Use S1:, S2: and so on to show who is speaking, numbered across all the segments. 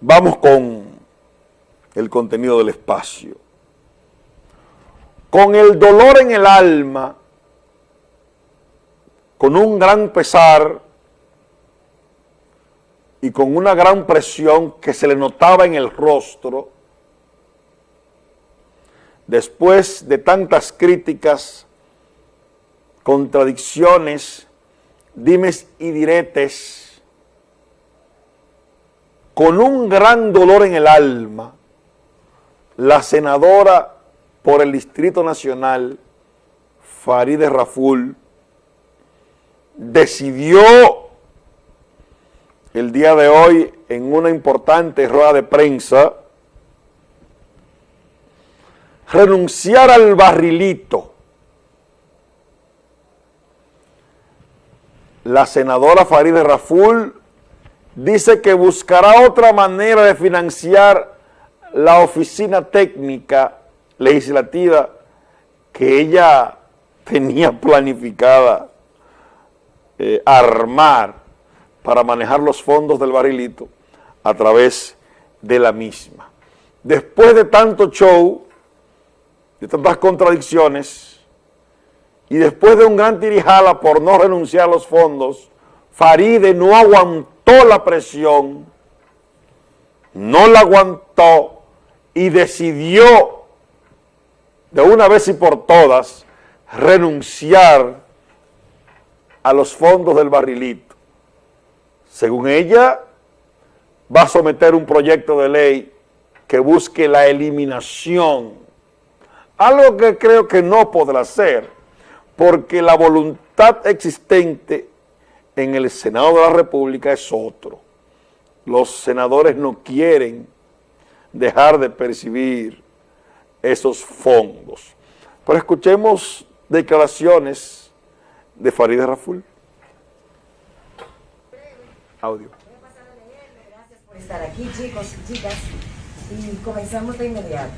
S1: Vamos con el contenido del espacio. Con el dolor en el alma, con un gran pesar y con una gran presión que se le notaba en el rostro, después de tantas críticas, contradicciones, dimes y diretes, con un gran dolor en el alma, la senadora por el Distrito Nacional, Farideh Raful, decidió el día de hoy en una importante rueda de prensa renunciar al barrilito. La senadora Farideh Raful dice que buscará otra manera de financiar la oficina técnica legislativa que ella tenía planificada eh, armar para manejar los fondos del barrilito a través de la misma. Después de tanto show, de tantas contradicciones, y después de un gran tirijala por no renunciar a los fondos, Faride no aguantó la presión, no la aguantó y decidió de una vez y por todas renunciar a los fondos del barrilito. Según ella, va a someter un proyecto de ley que busque la eliminación, algo que creo que no podrá ser, porque la voluntad existente en el Senado de la República es otro. Los senadores no quieren dejar de percibir esos fondos. Pero escuchemos declaraciones de Farideh Raful.
S2: Audio. Gracias por estar aquí, chicos y chicas. Y comenzamos de inmediato.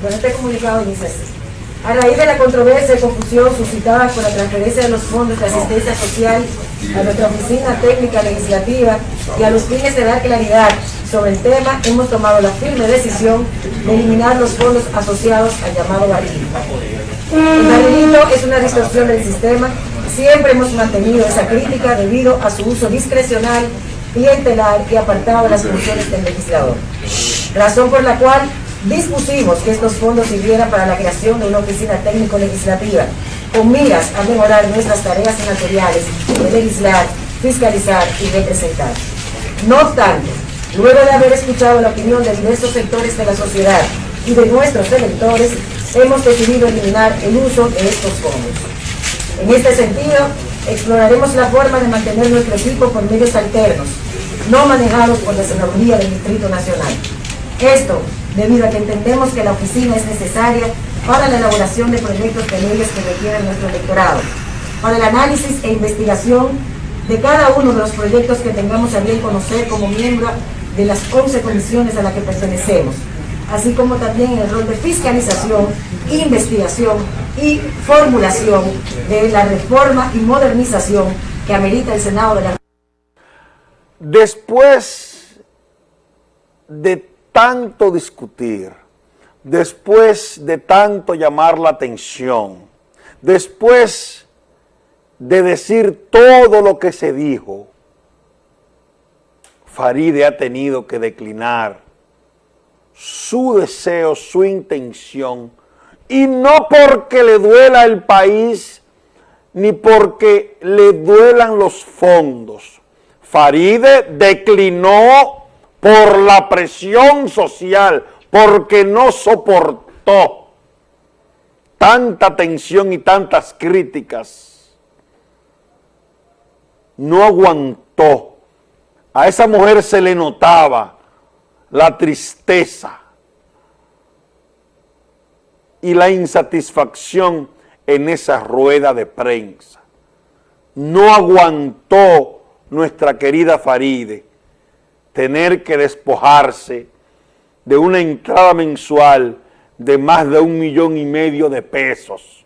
S2: Bueno, este comunicado dice así. A raíz de la controversia y confusión suscitada por la transferencia de los fondos de asistencia social a nuestra oficina técnica legislativa y a los fines de dar claridad sobre el tema, hemos tomado la firme decisión de eliminar los fondos asociados al llamado barrilito. El barrilito es una distorsión del sistema. Siempre hemos mantenido esa crítica debido a su uso discrecional, clientelar y apartado de las funciones del legislador. Razón por la cual dispusimos que estos fondos sirvieran para la creación de una oficina técnico-legislativa con miras a mejorar nuestras tareas senatoriales de legislar, fiscalizar y representar. No obstante, luego de haber escuchado la opinión de diversos sectores de la sociedad y de nuestros electores, hemos decidido eliminar el uso de estos fondos. En este sentido, exploraremos la forma de mantener nuestro equipo por medios alternos, no manejados por la Senaduría del Distrito Nacional. Esto debido a que entendemos que la oficina es necesaria para la elaboración de proyectos de leyes que requieren nuestro electorado, para el análisis e investigación de cada uno de los proyectos que tengamos a bien conocer como miembro de las 11 comisiones a las que pertenecemos, así como también el rol de fiscalización, investigación y formulación de la reforma y modernización que amerita el Senado de la
S1: Después de tanto discutir, después de tanto llamar la atención, después de decir todo lo que se dijo, Faride ha tenido que declinar su deseo, su intención, y no porque le duela el país, ni porque le duelan los fondos. Faride declinó por la presión social, porque no soportó tanta tensión y tantas críticas. No aguantó. A esa mujer se le notaba la tristeza y la insatisfacción en esa rueda de prensa. No aguantó nuestra querida Faride tener que despojarse de una entrada mensual de más de un millón y medio de pesos.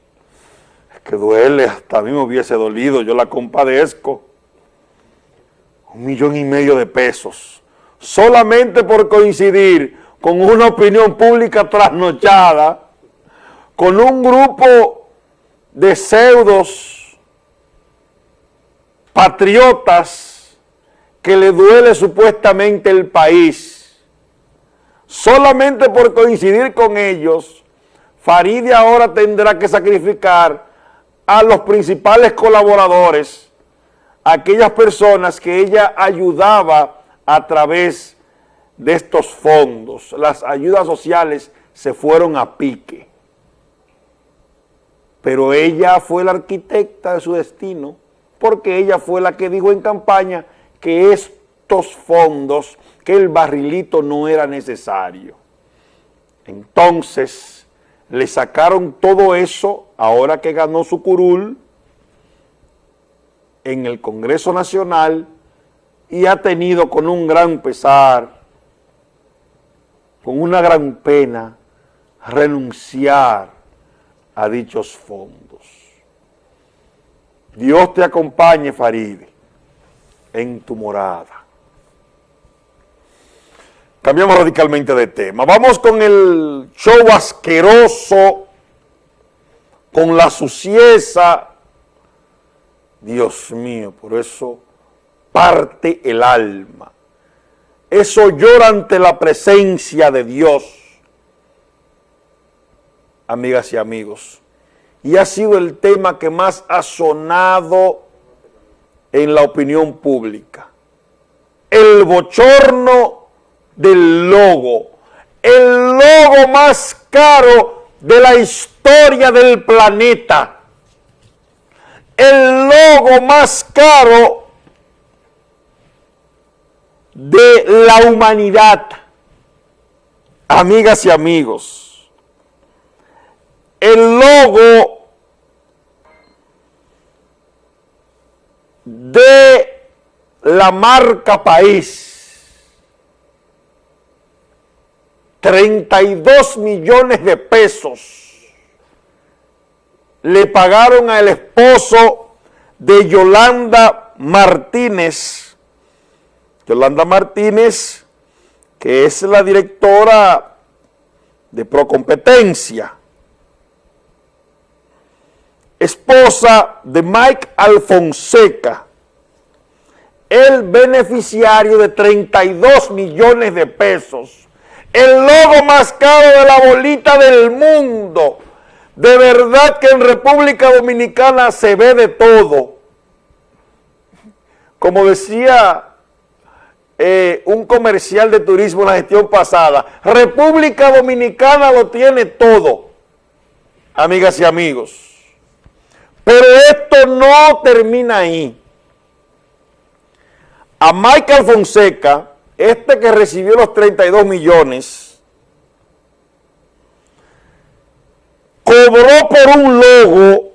S1: Es que duele, hasta a mí me hubiese dolido, yo la compadezco. Un millón y medio de pesos solamente por coincidir con una opinión pública trasnochada, con un grupo de pseudos patriotas que le duele supuestamente el país, solamente por coincidir con ellos, Faride ahora tendrá que sacrificar a los principales colaboradores, aquellas personas que ella ayudaba a través de estos fondos. Las ayudas sociales se fueron a pique. Pero ella fue la arquitecta de su destino, porque ella fue la que dijo en campaña que estos fondos, que el barrilito no era necesario. Entonces, le sacaron todo eso, ahora que ganó su curul, en el Congreso Nacional, y ha tenido con un gran pesar, con una gran pena, renunciar a dichos fondos. Dios te acompañe, Faride, en tu morada. Cambiamos radicalmente de tema. Vamos con el show asqueroso, con la sucieza. Dios mío, por eso parte el alma. Eso llora ante la presencia de Dios amigas y amigos, y ha sido el tema que más ha sonado en la opinión pública. El bochorno del logo, el logo más caro de la historia del planeta, el logo más caro de la humanidad. Amigas y amigos, el logo de la marca país. 32 millones de pesos le pagaron al esposo de Yolanda Martínez. Yolanda Martínez, que es la directora de Procompetencia esposa de Mike Alfonseca, el beneficiario de 32 millones de pesos, el logo más caro de la bolita del mundo. De verdad que en República Dominicana se ve de todo. Como decía eh, un comercial de turismo en la gestión pasada, República Dominicana lo tiene todo, amigas y amigos. Pero esto no termina ahí. A Michael Fonseca, este que recibió los 32 millones, cobró por un logo,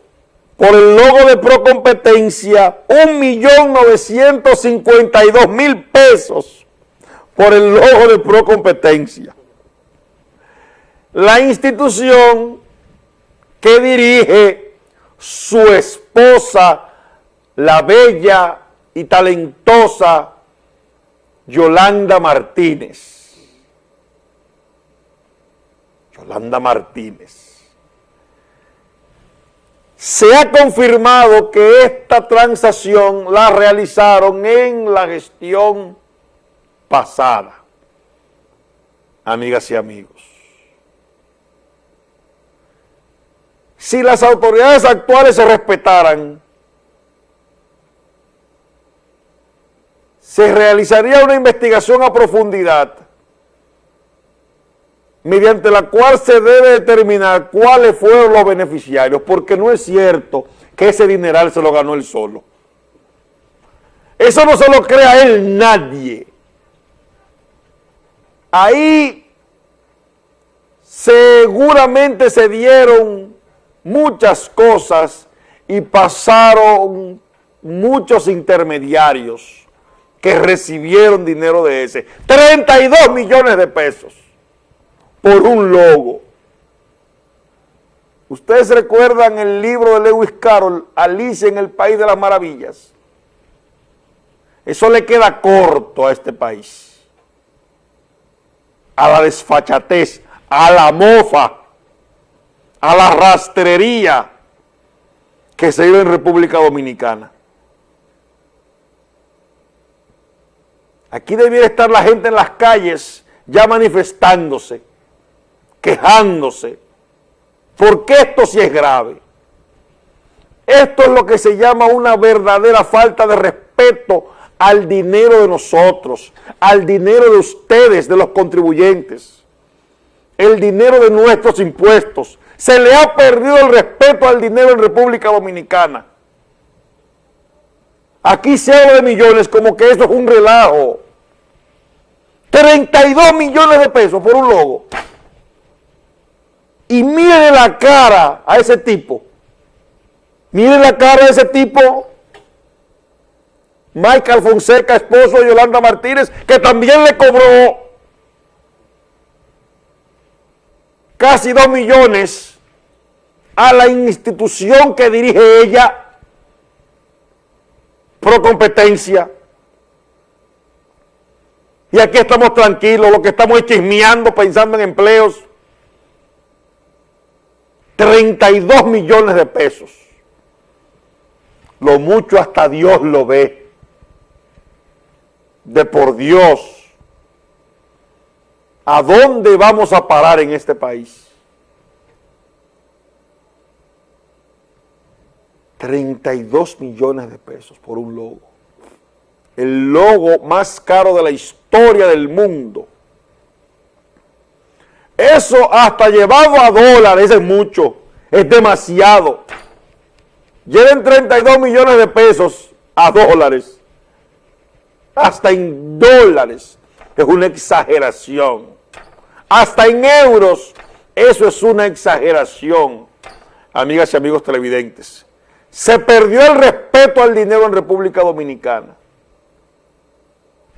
S1: por el logo de Procompetencia, 1.952.000 pesos por el logo de Procompetencia. La institución que dirige su esposa, la bella y talentosa Yolanda Martínez. Yolanda Martínez. Se ha confirmado que esta transacción la realizaron en la gestión pasada, amigas y amigos. Si las autoridades actuales se respetaran, se realizaría una investigación a profundidad mediante la cual se debe determinar cuáles fueron los beneficiarios, porque no es cierto que ese dineral se lo ganó él solo. Eso no se lo crea él nadie. Ahí seguramente se dieron muchas cosas y pasaron muchos intermediarios que recibieron dinero de ese. 32 millones de pesos por un logo. Ustedes recuerdan el libro de Lewis Carroll, Alicia en el País de las Maravillas. Eso le queda corto a este país. a la desfachatez, a la mofa, a la rastrería que se vive en República Dominicana. Aquí debiera estar la gente en las calles ya manifestándose, quejándose, porque esto sí es grave. Esto es lo que se llama una verdadera falta de respeto al dinero de nosotros, al dinero de ustedes, de los contribuyentes, el dinero de nuestros impuestos. Se le ha perdido el respeto al dinero en República Dominicana. Aquí se habla de millones como que eso es un relajo. 32 millones de pesos por un logo. Y mire la cara a ese tipo. Mire la cara de ese tipo. Michael Fonseca, esposo de Yolanda Martínez, que también le cobró casi 2 millones a la institución que dirige ella pro competencia. Y aquí estamos tranquilos, lo que estamos es chismeando, pensando en empleos. 32 millones de pesos. Lo mucho hasta Dios lo ve. De por Dios. ¿A dónde vamos a parar en este país? 32 millones de pesos por un logo. El logo más caro de la historia del mundo. Eso hasta llevado a dólares es mucho, es demasiado. Lleven 32 millones de pesos a dólares, hasta en dólares, es una exageración. Hasta en euros, eso es una exageración, amigas y amigos televidentes. Se perdió el respeto al dinero en República Dominicana.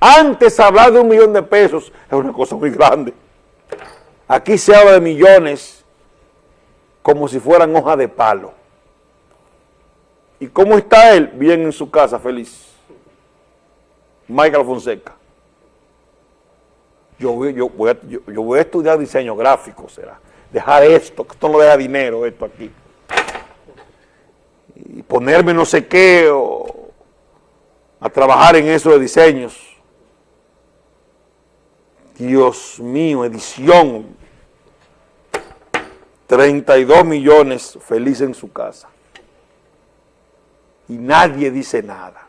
S1: Antes hablar de un millón de pesos es una cosa muy grande. Aquí se habla de millones como si fueran hojas de palo. ¿Y cómo está él? Bien en su casa, feliz. Michael Fonseca. Yo voy, a, estudiar diseño gráfico, será. Dejar esto, que esto no deja dinero, esto aquí. Y ponerme no sé qué, o a trabajar en eso de diseños. Dios mío, edición. 32 millones felices en su casa. Y nadie dice nada.